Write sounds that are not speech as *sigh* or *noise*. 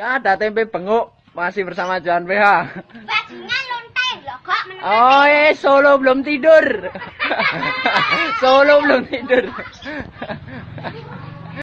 Ya ada tempe penguk masih bersama Johan PH. Loh kok Oh, eh, Solo belum tidur. *laughs* Solo belum tidur. *laughs*